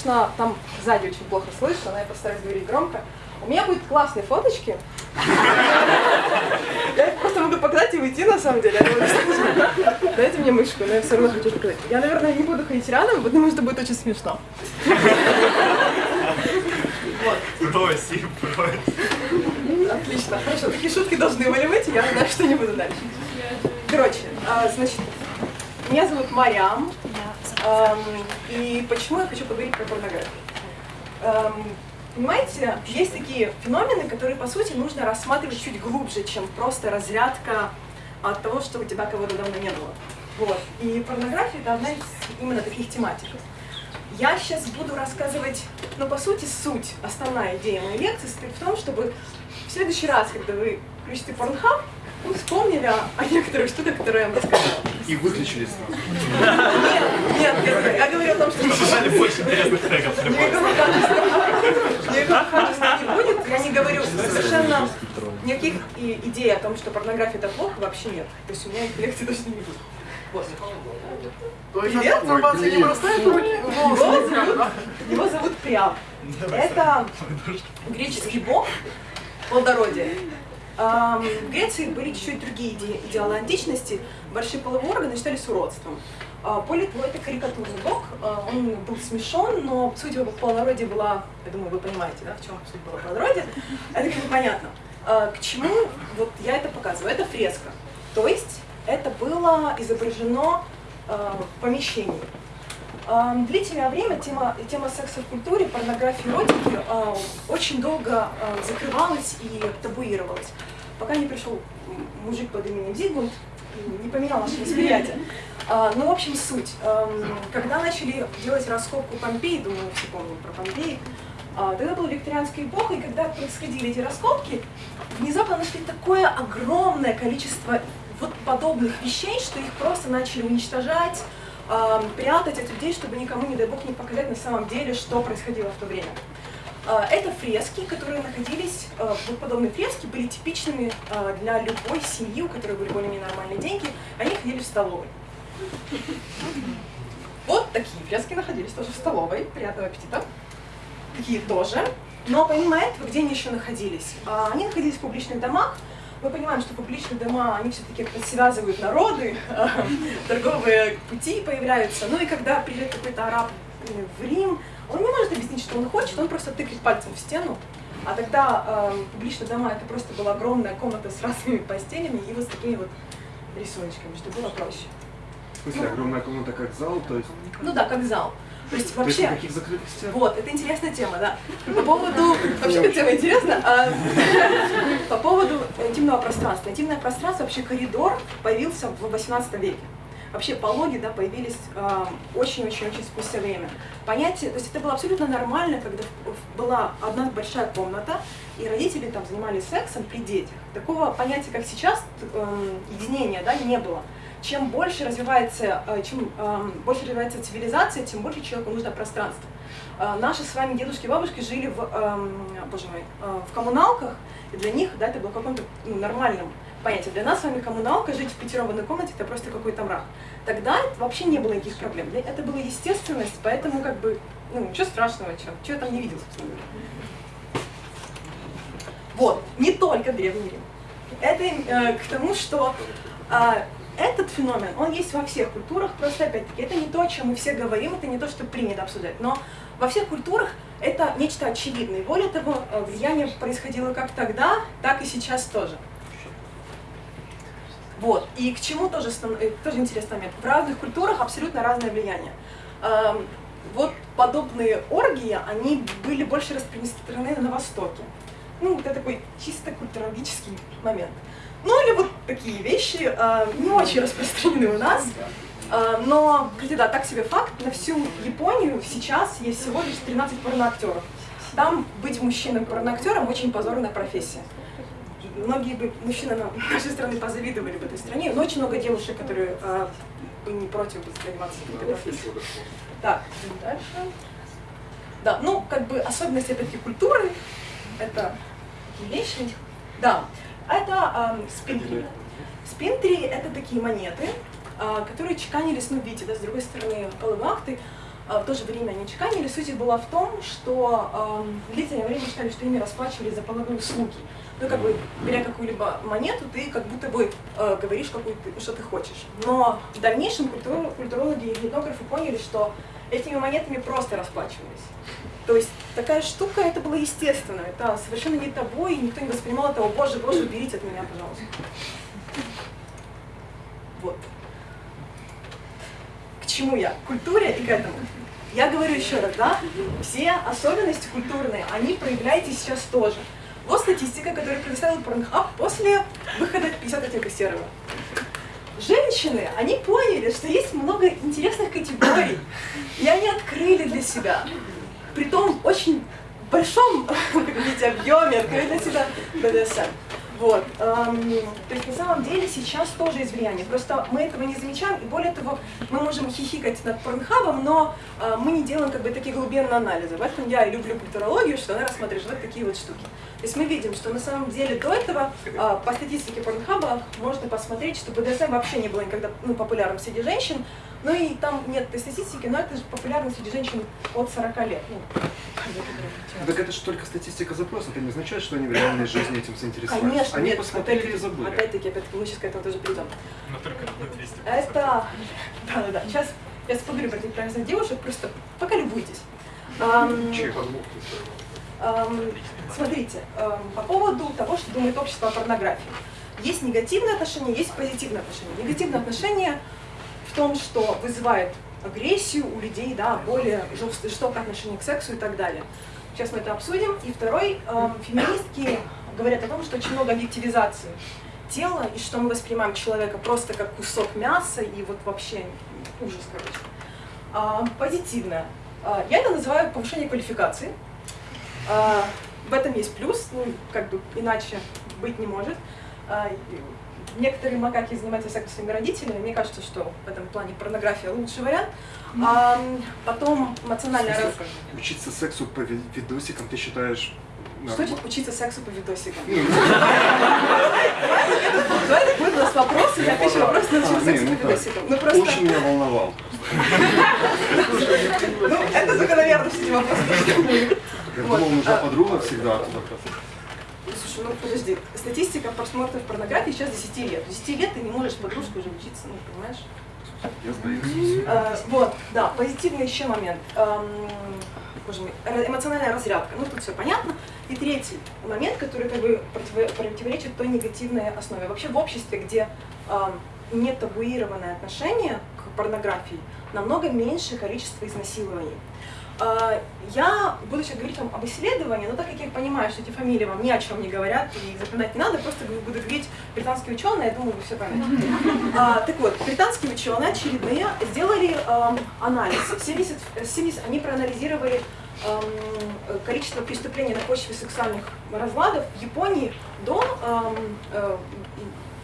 конечно, там сзади очень плохо слышно, но я постараюсь говорить громко. У меня будут классные фоточки. Я их просто могу показать и уйти, на самом деле. Дайте мне мышку, но я все равно хочу показать. Я, наверное, не буду ходить рядом, потому что будет очень смешно. Брось, брось. Отлично, хорошо. Такие шутки должны были быть, я знаю, что не буду дальше. Короче, а, значит, меня зовут Марьям, и почему я хочу поговорить про порнографию? Понимаете, есть такие феномены, которые, по сути, нужно рассматривать чуть глубже, чем просто разрядка от того, что у тебя кого-то давно не было. Вот. И порнография — это одна из именно таких тематик. Я сейчас буду рассказывать, ну, по сути, суть, основная идея моей лекции состоит в том, чтобы в следующий раз, когда вы включите Pornhub, вы вспомнили о, о некоторых штуках, которые я вам рассказала. И выключили сразу. Нет, нет, я, я говорю о том, что... Нажали больше интересных треков. Никакого качества, никакого качества не будет. Я не говорю совершенно никаких идей о том, что порнография это плохо, вообще нет. То есть у меня их лекции точно не будет. Вот. Привет. Информация не простая, руки. Его зовут, его зовут Приам. Это греческий бог плодородия. В Греции были чуть-чуть другие иде- идеалы античности. Большие половые органы считались уродством. А, Политво — это карикатурный бог, а, он был смешон, но суть его плодородия была, я думаю, вы понимаете, да, в чем суть была плодородия, это как бы понятно. А, К чему вот я это показываю? Это фреска, то есть это было изображено в помещении. Длительное время тема, тема секса в культуре, порнографии, эротики очень долго закрывалась и табуировалась, пока не пришел мужик под именем Зигмунд не поменял наше восприятие. А, Ну, в общем, суть. Эм, Когда начали делать раскопку Помпеи, думаю, все помним про Помпеи, а, тогда была викторианская эпоха, и когда происходили эти раскопки, внезапно нашли такое огромное количество вот подобных вещей, что их просто начали уничтожать, а, прятать от людей, чтобы никому, не дай бог, не показать на самом деле, что происходило в то время. А, Это фрески, которые находились, а, вот подобные фрески были типичными а, для любой семьи, у которой были более-менее нормальные деньги, они ходили в столовой. Вот такие фрески находились тоже в столовой, приятного аппетита. Такие тоже. Но помимо этого, где они еще находились? Они находились в публичных домах, мы понимаем, что публичные дома, они все-таки связывают народы, торговые пути появляются. Ну и когда приезжает какой-то араб э, в Рим, он не может объяснить, что он хочет, он просто тыкает пальцем в стену. А тогда э, публичные дома это просто была огромная комната с разными постелями и вот с такими вот рисуночками, чтобы было проще. В смысле, огромная комната как зал, то есть... Ну да, как зал. То есть То есть вообще... никаких закрытых стен? Вот, это интересная тема, да. По поводу... Вообще, эта тема интересна. а, По поводу интимного пространства. Интимное пространство, вообще коридор появился в 18 веке. Вообще пологи да, появились а, очень-очень-очень спустя время. Понятие, то есть это было абсолютно нормально, когда была одна большая комната, и родители там занимались сексом при детях. Такого понятия, как сейчас, эм, единения, да, не было. Чем больше развивается, э, чем эм, больше развивается цивилизация, тем больше человеку нужно пространство. Э, Наши с вами дедушки и бабушки жили в, эм, боже мой, э, в коммуналках, и для них да, это было каком-то ну, нормальном понятии. Для нас с вами коммуналка, жить в пятером в одной комнате, это просто какой-то мрак. Тогда вообще не было никаких проблем. Это была естественность, поэтому как бы, ну, ничего страшного, что, чего я там не видел, собственно говоря. Вот, не только Древний Рим. Это э, к тому, что а, этот феномен, он есть во всех культурах, просто опять-таки, это не то, о чем мы все говорим, это не то, что принято обсуждать, но во всех культурах это нечто очевидное. Более того, э, влияние происходило как тогда, так и сейчас тоже. Вот. И к чему тоже, э, тоже интересный момент. В разных культурах абсолютно разное влияние. Эм, Вот подобные оргии, они были больше распространены на Востоке. Ну, это такой чисто культурологический момент. Ну, или вот такие вещи э, не очень распространены у нас. Э, но, кстати, да, так себе факт, на всю Японию сейчас есть всего лишь 13 порноактеров. Там быть мужчиной порноактером очень позорная профессия. Многие бы мужчины на- нашей страны позавидовали в этой стране, но очень много девушек, которые э, бы не против бы заниматься. Так, идем дальше. Да, ну, как бы особенность этой культуры, это вещи. Да, это эм, спинтри. Спинтри — это такие монеты, а, которые чеканились, ну, видите, да, с другой стороны а, в то же время они чеканили. Суть их была в том, что э, длительное время считали, что ими расплачивались за половые услуги. Ну, как бы, беря какую-либо монету, ты как будто бы э, говоришь, какую ты, что ты хочешь. Но в дальнейшем культур, культурологи и этнографы поняли, что этими монетами просто расплачивались. То есть такая штука, это было естественно, это совершенно не табу, и никто не воспринимал этого, боже, боже, уберите от меня, пожалуйста. Вот. К чему я? К культуре и к этому. Я говорю еще раз, да, все особенности культурные, они проявляете сейчас тоже. Вот статистика, которую предоставил Pornhub после выхода 50 оттенков серого. Женщины, они поняли, что есть много интересных категорий, и они открыли для себя, при том очень большом, видите, объеме, открыли для себя BDSM. Вот. Эм, то есть на самом деле сейчас тоже есть влияние. Просто мы этого не замечаем, и более того, мы можем хихикать над порнхабом, но э, мы не делаем как бы такие глубинные анализы. В этом я и люблю культурологию, что она рассматривает вот такие вот штуки. То есть мы видим, что на самом деле до этого э, по статистике порнхаба можно посмотреть, что БДСМ вообще не было никогда ну, популярным среди женщин, ну и там нет этой статистики, но это же популярно среди женщин от 40 лет. Ну, так это же только статистика запроса, это не означает, что они в реальной жизни этим заинтересовались. Конечно, они нет, посмотрели опять, и забыли. Опять-таки, опять-таки, мы сейчас к этому тоже придем. Но только на 200. Это, да-да-да, сейчас я поговорю про этих прекрасных девушек, просто пока любуйтесь. Ам, ам, смотрите, ам, по поводу того, что думает общество о порнографии. Есть негативное отношение, есть позитивное отношение. Негативное отношение в том, что вызывает агрессию у людей, да, более жестокое отношение к сексу и так далее. Сейчас мы это обсудим. И второй, э, феминистки говорят о том, что очень много объективизации тела, и что мы воспринимаем человека просто как кусок мяса, и вот вообще ужас, короче. А, позитивное. А, я это называю повышение квалификации. А, в этом есть плюс, ну, как бы иначе быть не может. А, некоторые макаки занимаются сексом своими родителями. Мне кажется, что в этом плане порнография лучший вариант. А, потом эмоциональная раз... Учиться сексу по ви- видосикам ты считаешь Что норма- значит учиться сексу по видосикам? Давай так будет у нас вопросы, я отвечу вопрос на А, учиться не, сексу ну по видосикам. Ну просто, Очень меня волновал. ну это закономерно, что эти вопросы тоже будут. Я думал, нужна а- подруга всегда. Слушай, ну подожди, статистика просмотров порнографии сейчас 10 лет. 10 лет ты не можешь подружку уже учиться, ну понимаешь? Я сдаюсь. Э, вот, да, позитивный еще момент. Эм, боже мой, ра- эмоциональная разрядка. Ну, тут все понятно. И третий момент, который как бы противо- противоречит той негативной основе. Вообще в обществе, где эм, не табуированное отношение к порнографии, намного меньше количество изнасилований. Э, Я буду сейчас говорить вам об исследовании, но так как я понимаю, что эти фамилии вам ни о чем не говорят, и их запоминать не надо, просто буду говорить британские ученые, я думаю, вы все поймете. А, так вот, британские ученые очередные сделали эм, анализ. 70, э, 70 они проанализировали эм, количество преступлений на почве сексуальных разладов в Японии до, эм, э,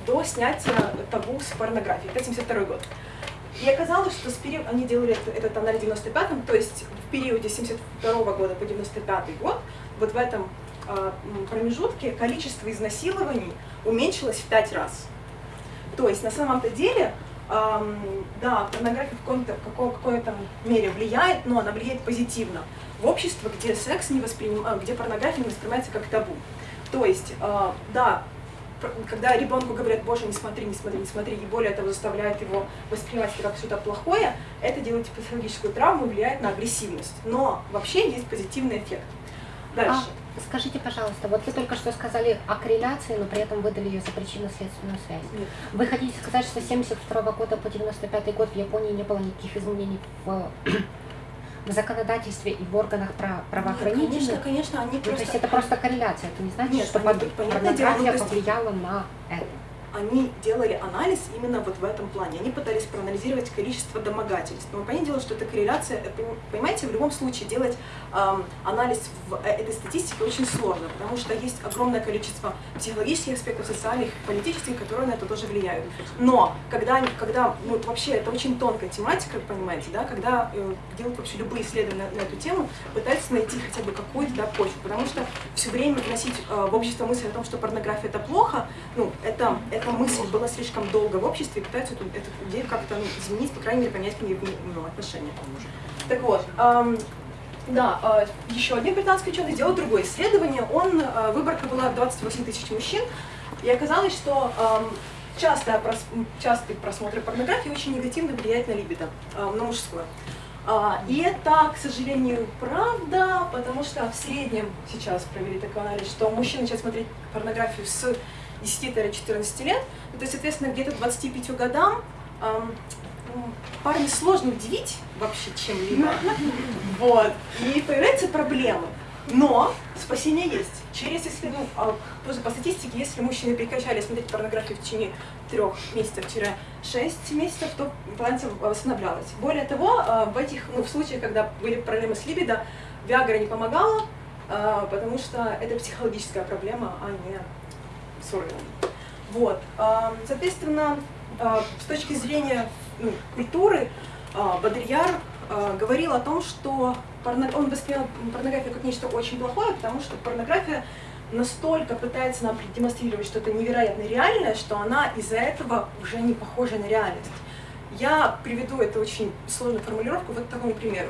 до снятия табу с порнографией. Это 72 год. И оказалось, что с период, они делали это- этот анализ в 95-м, то есть в периоде 72 года по 95 год, вот в этом м, промежутке количество изнасилований уменьшилось в 5 раз. То есть на самом-то деле, эм, да, порнография в каком-то, каком, какой-то мере влияет, но она влияет позитивно. В общество, где секс не восприним... а, где порнография не воспринимается как табу. То есть, э, да, когда ребенку говорят, боже, не смотри, не смотри, не смотри, и более того заставляет его воспринимать это как что-то плохое, это делает психологическую травму и влияет на агрессивность. Но вообще есть позитивный эффект. Дальше. А, скажите, пожалуйста, вот вы только что сказали о корреляции, но при этом выдали ее за причинно-следственную связь. Нет. Вы хотите сказать, что с 72 года по 95 год в Японии не было никаких изменений в, в законодательстве и в органах пра- Нет, правоохранительных? конечно, конечно, они Ну, то просто... есть это просто корреляция, это не значит, Нет, что под- ну, порнография есть- повлияла на это. Они делали анализ именно вот в этом плане. Они пытались проанализировать количество домогательств. Но понятное дело, что это корреляция, э, пон- понимаете, в любом случае делать эм, анализ в э, этой статистике очень сложно, потому что есть огромное количество психологических аспектов, социальных, политических, которые на это тоже влияют. Но когда, когда ну, вообще это очень тонкая тематика, понимаете, да, когда э, делают вообще любые исследования на, на эту тему, пытаются найти хотя бы какую-то да, почву, потому что все время вносить э, в общество мысль о том, что порнография это плохо, ну, это, эта мысль была слишком долго в обществе, и пытаются эту, эту идею как-то ну, изменить, по крайней мере, поменять к ней ну, отношение. Так вот, эм, да, э, еще один британский ученый сделал другое исследование. Он, э, выборка была 28 тысяч мужчин, и оказалось, что эм, часто прос, частый просмотр порнографии очень негативно влияет на либидо, э, на мужское. А, и это, к сожалению, правда, потому что в среднем сейчас провели такой анализ, что мужчины начинают смотреть порнографию с 10-14 лет, ну, то есть, соответственно, где-то к 25 годам эм, парня сложно удивить вообще чем-либо. Вот. И появляются проблемы. Но спасение есть. Через, если, ну, а, тоже по статистике, если мужчины прекращали смотреть порнографию в течение трех месяцев-шесть месяцев, то баланс восстанавливалась. Более того, а, в этих, ну, в случаях, когда были проблемы с либидо, Виагра не помогала, а, потому что это психологическая проблема, а не с органом. Вот. Соответственно, с точки зрения ну, культуры, Бодрияр говорил о том, что порно... он воспринял порнографию как нечто очень плохое, потому что порнография настолько пытается нам демонстрировать что-то невероятно реальное, что она из-за этого уже не похожа на реальность. Я приведу эту очень сложную формулировку вот такому примеру.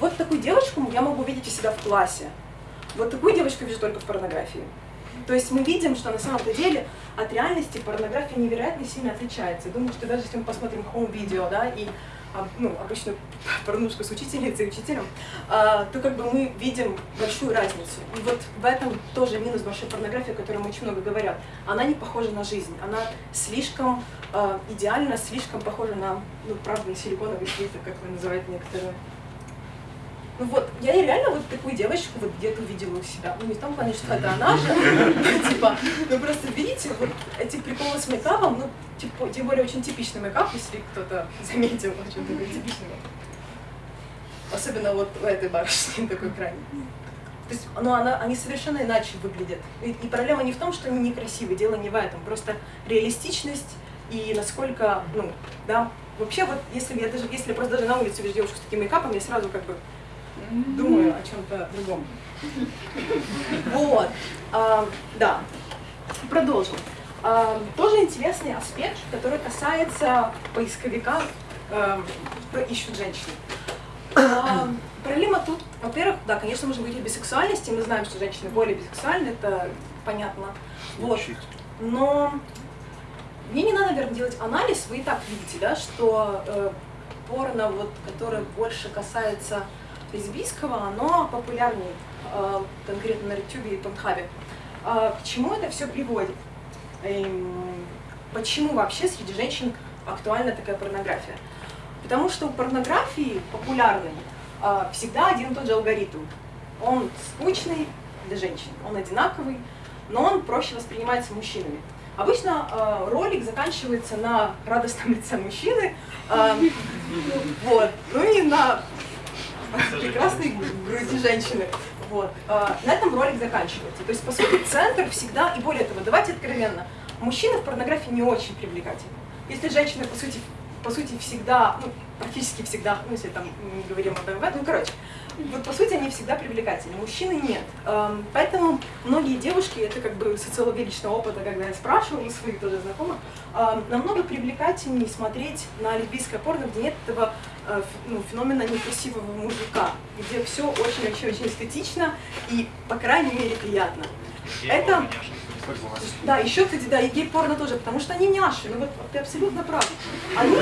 Вот такую девочку я могу видеть у себя в классе. Вот такую девочку вижу только в порнографии. То есть мы видим, что на самом деле от реальности порнография невероятно сильно отличается. Думаю, что даже если мы посмотрим home-видео, да, и ну, обычно порнушку с учительницей учителем, а, то как бы мы видим большую разницу. И вот в этом тоже минус большой порнографии, о которой очень много говорят. Она не похожа на жизнь, она слишком э, идеально, слишком похожа на, ну, правда, на силиконовый слиток, как вы называете некоторые ну вот, я реально вот такую девочку вот где-то увидела у себя. Ну не в том плане, что это она же, типа, ну просто видите, вот эти приколы с мейкапом, ну, типа, тем более очень типичный мейкап, если кто-то заметил, очень такой типичный Особенно вот в этой барышне такой крайний. То есть, ну, она, они совершенно иначе выглядят. И, и проблема не в том, что они некрасивые, дело не в этом, просто реалистичность и насколько, ну, да, вообще вот, если я даже, если просто даже на улице вижу девушку с таким мейкапом, я сразу как бы думаю о чем-то другом. Вот, а, да, продолжим. А, тоже интересный аспект, который касается поисковика, а, кто ищут женщины. А, проблема тут, во-первых, да, конечно, можно говорить о бисексуальности, мы знаем, что женщины более бисексуальны, это понятно. Вот. Но мне не надо, наверное, делать анализ, вы и так видите, да, что э, порно, вот, которое больше касается лесбийского, оно популярнее, э, конкретно на YouTube и Порнхабе. А к чему это все приводит? Эм, почему вообще среди женщин актуальна такая порнография? Потому что у порнографии популярной э, всегда один и тот же алгоритм. Он скучный для женщин, он одинаковый, но он проще воспринимается мужчинами. Обычно э, ролик заканчивается на радостном лице мужчины, вот, ну и на прекрасной груди женщины. Вот. А, на этом ролик заканчивается. То есть, по сути, центр всегда, и более того, давайте откровенно, мужчина в порнографии не очень привлекательны. Если женщина, по сути, по сути, всегда, ну, практически всегда, ну, если там мы говорим об МВ, ну, короче, вот по сути они всегда привлекательны, мужчины нет. Эм, поэтому многие девушки, это как бы социология личного опыта, когда я спрашивала у своих тоже знакомых, эм, намного привлекательнее смотреть на лесбийское порно, где нет этого э, ну, феномена некрасивого мужика, где все очень вообще очень эстетично и, по крайней мере, приятно. Это... Да, еще, кстати, да, и гей-порно тоже, потому что они няши, ну вот ты абсолютно прав. Они,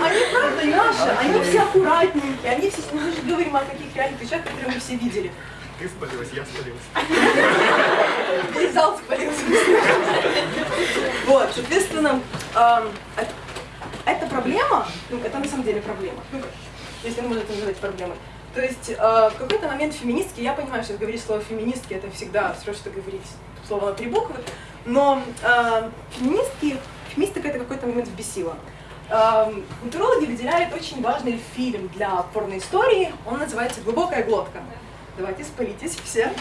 они правда няши, они все аккуратненькие, они все, ну мы же говорим о каких реальных вещах, которые мы все видели. Ты спалилась, я спалился. Весь зал спалился. Вот, соответственно, эта проблема, ну, это на самом деле проблема, ну, если можно это называть проблемой, то есть э, в какой-то момент феминистки, я понимаю, что говорить слово феминистки, это всегда все, что говорить слово на три буквы, но э, феминистки, феминистика это какой-то момент взбесило. Э, культурологи выделяют очень важный фильм для порноистории, он называется «Глубокая глотка». Давайте спалитесь все.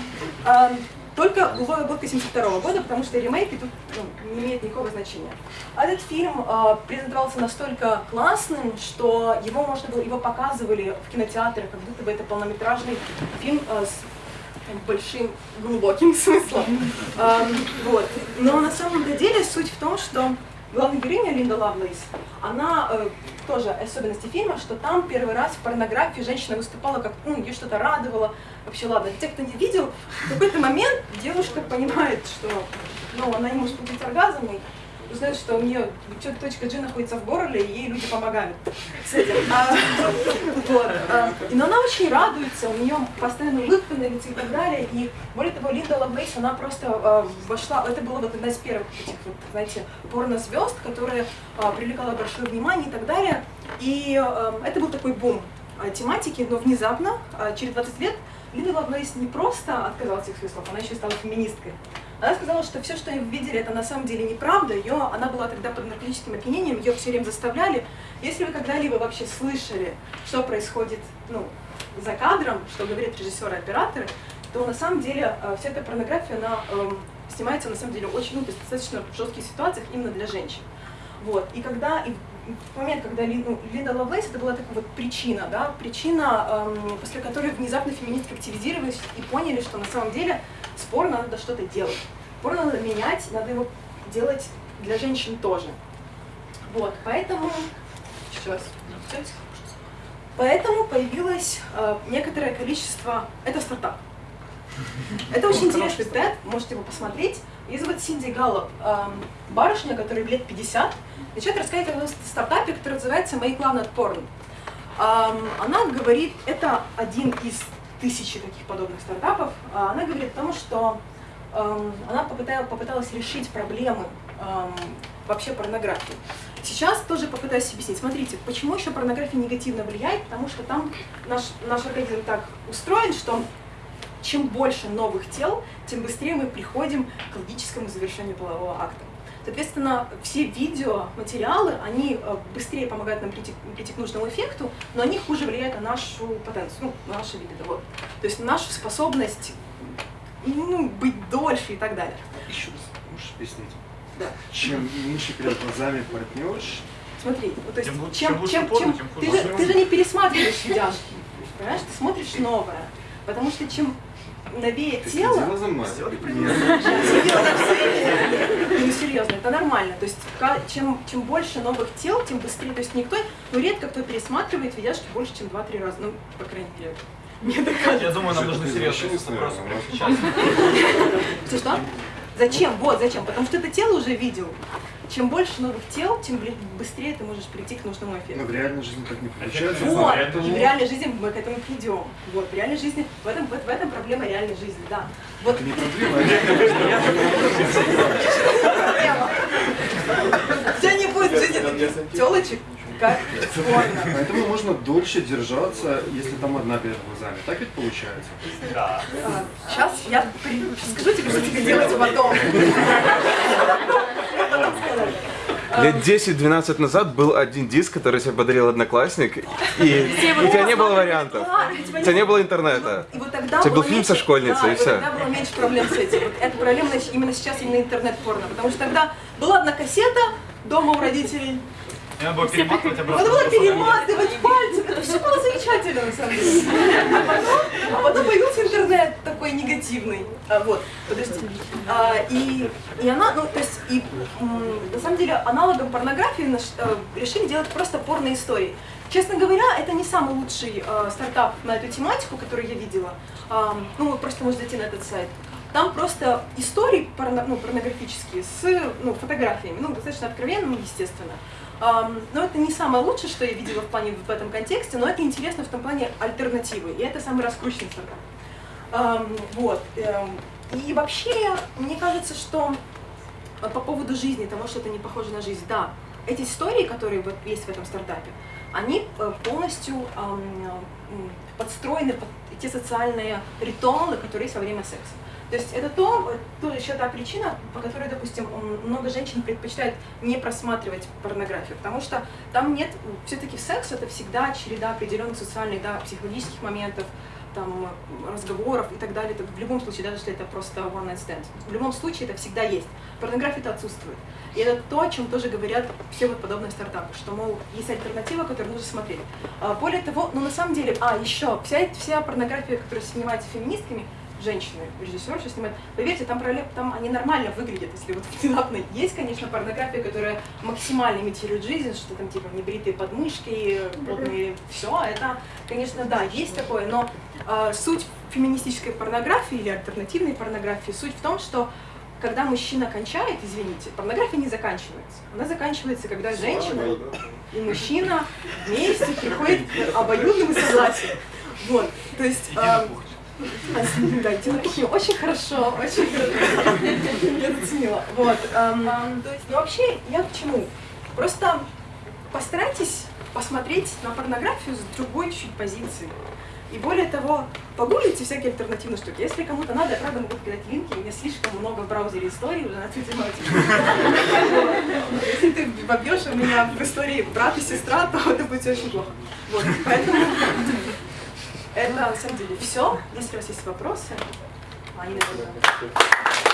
Э, только «Глубокая глотка» 72 года, потому что ремейки тут ну, не имеют никакого значения. Этот фильм э, презентовался настолько классным, что его можно было, его показывали в кинотеатрах, как будто бы это полнометражный фильм э, с большим глубоким смыслом. Э, вот. Но на самом деле суть в том, что главная героиня Линда Лавлейс, она э, тоже особенности фильма, что там первый раз в порнографии женщина выступала как, ну, ее что-то радовало. Вообще, ладно, те, кто не видел, в какой-то момент девушка понимает, что ну, она не может получить оргазм, и узнает, что у нее точка G находится в горле, и ей люди помогают с этим. А, вот, а, но она очень радуется, у нее постоянно улыбка на лице и так далее. И более того, Линда Лавлейс, она просто а, вошла, это было вот одна из первых этих, вот, знаете, порно-звезд, которая а, привлекала большое внимание и так далее. И а, это был такой бум а, тематики, но внезапно, а, через 20 лет, Линда Лавлейс не просто отказалась от своих слов, она еще стала феминисткой. Она сказала, что все, что они видели, это на самом деле неправда. Ее, она была тогда под наркотическим опьянением, ее все время заставляли. Если вы когда-либо вообще слышали, что происходит ну, за кадром, что говорят режиссеры операторы, то на самом деле э, вся эта порнография, она э, снимается на самом деле очень, ну, достаточно в жестких ситуациях именно для женщин. Вот. И когда, момент, когда ну, Линда Лавлейс, это была такая вот причина, да, причина, эм, после которой внезапно феминистки активизировались и поняли, что на самом деле с порно надо что-то делать. Порно надо менять, надо его делать для женщин тоже. Вот, поэтому... Сейчас. Поэтому появилось э, некоторое количество... Это стартап. Это очень интересный тест, можете его посмотреть. Ее зовут Синди Галлоп, эм, барышня, которой лет 50, начинает рассказывать о стартапе, который называется «Make Love Not Porn». Она говорит, это один из тысячи таких подобных стартапов, а она говорит о том, что эм, она попыталась решить проблемы эм, вообще порнографии. Сейчас тоже попытаюсь объяснить. Смотрите, почему еще порнография негативно влияет? Потому что там наш, наш организм так устроен, что чем больше новых тел, тем быстрее мы приходим к логическому завершению полового акта. Соответственно, все видеоматериалы, они э, быстрее помогают нам прийти, прийти к нужному эффекту, но они хуже влияют на нашу потенцию, ну, на наше либидо. Вот. То есть нашу способность ну, быть дольше и так далее. Еще раз, можешь объяснить? Да. Чем меньше перед глазами партнерш, Смотри, вот, то есть, чем, чем лучше чем, порно, чем, ты, же, ты же не пересматриваешь видяшки, понимаешь, ты смотришь новое, потому что чем новее ты тело, за. Ну, серьезно, это нормально. То есть, чем, чем больше новых тел, тем быстрее. То есть, никто, ну, редко кто пересматривает видяшки больше, чем 2-3 раза. Ну, по крайней мере, мне так кажется. Я думаю, нам нужны серьезные вопросы прямо сейчас. Что, что? Зачем? Вот, зачем? Потому что это тело уже видел. Чем больше новых тел, тем быстрее ты можешь прийти к нужному Но эффекту. в реальной жизни так не получается. Вот, поэтому- в реальной жизни мы к этому придем. Вот, в реальной жизни, в этом, в, этом проблема реальной жизни, да. Вот Это не проблема, а тебя не будет в жизни таких телочек, как. Поэтому можно дольше держаться, если там одна перед глазами. Так ведь получается? Да. Сейчас я при- скажу тебе, что тебе делать потом. Лет 10-12 назад был один диск, который тебе подарил одноклассник, и у тебя не было вариантов. И У тебя не было интернета. И вот тогда У тебя был фильм со школьницей, и всё. тогда было меньше проблем с этим. Эта проблема именно сейчас именно интернет-порно. Потому что тогда была одна кассета дома у родителей. Надо было перематывать обратно. Надо было перематывать пальцем. Это все было замечательно, на самом деле. А потом, а потом появился интернет такой негативный. А, вот, подожди. А, и, и она, ну, то есть, и, на самом деле, аналогом порнографии наш- э, решили делать просто порно-истории. Честно говоря, это не самый лучший э, стартап на эту тематику, который я видела. А, ну, вы просто можете зайти на этот сайт. Там просто истории порно- ну, порнографические с ну, фотографиями, ну, достаточно откровенными, естественно. Ам, но это не самое лучшее, что я видела в плане в этом контексте, но это интересно в том плане альтернативы, и это самый раскрученный. Ам, вот. эм, и вообще, мне кажется, что по поводу жизни, того, что это не похоже на жизнь, да, эти истории, которые вот есть в этом стартапе, они э, полностью ам, м, подстроены под те социальные ритуалы, которые есть во время секса. То есть это то, тоже еще та причина, по которой, допустим, много женщин предпочитают не просматривать порнографию, потому что там нет, все-таки секс это всегда череда определенных социальных, да, психологических моментов, там, разговоров и так далее. Это в любом случае, даже если это просто one night stand, в любом случае это всегда есть. Порнография это отсутствует. И это то, о чем тоже говорят все вот подобные стартапы, что, мол, есть альтернатива, которую нужно смотреть. А, Более того, ну на самом деле, а, еще, вся, вся порнография, которая снимается феминистками, женщины, режиссерша снимает, поверьте, там, проле- там они нормально выглядят, если вот внезапно есть, конечно, порнография, которая максимально имитирует жизнь, что там типа небритые подмышки, потные, все, это, конечно, да, есть такое, но э, суть феминистической порнографии или альтернативной порнографии, суть в том, что когда мужчина кончает, извините, порнография не заканчивается. Она заканчивается, когда женщина и мужчина вместе приходят к обоюдному согласию. Вот, то есть... эм, да, Кухня очень хорошо, очень хорошо. Я заценила. Вот. эм, есть, ну вообще, я к чему? Просто постарайтесь посмотреть на порнографию с другой чуть позиции. И более того, погуглите всякие альтернативные штуки. Если кому-то надо, я правда могу кидать линки, у меня слишком много в браузере историй уже на Твиттере. Если ты вобьешь у меня в истории брат и сестра, то это будет очень плохо. Вот, поэтому это на самом деле все. Если у вас есть вопросы, они, наверное,